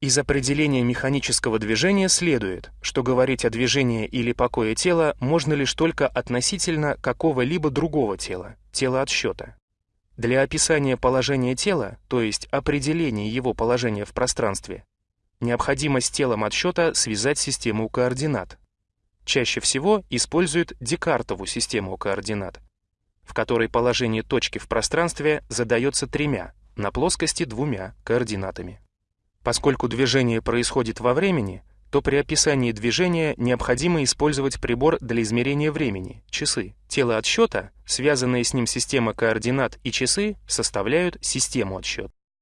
Из определения механического движения следует, что говорить о движении или покое тела можно лишь только относительно какого-либо другого тела, тела отсчета. Для описания положения тела, то есть определения его положения в пространстве, необходимо с телом отсчета связать систему координат. Чаще всего используют Декартову систему координат, в которой положение точки в пространстве задается тремя, на плоскости двумя координатами. Поскольку движение происходит во времени, то при описании движения необходимо использовать прибор для измерения времени – часы. Тело отсчета, связанные с ним система координат и часы составляют систему отсчета.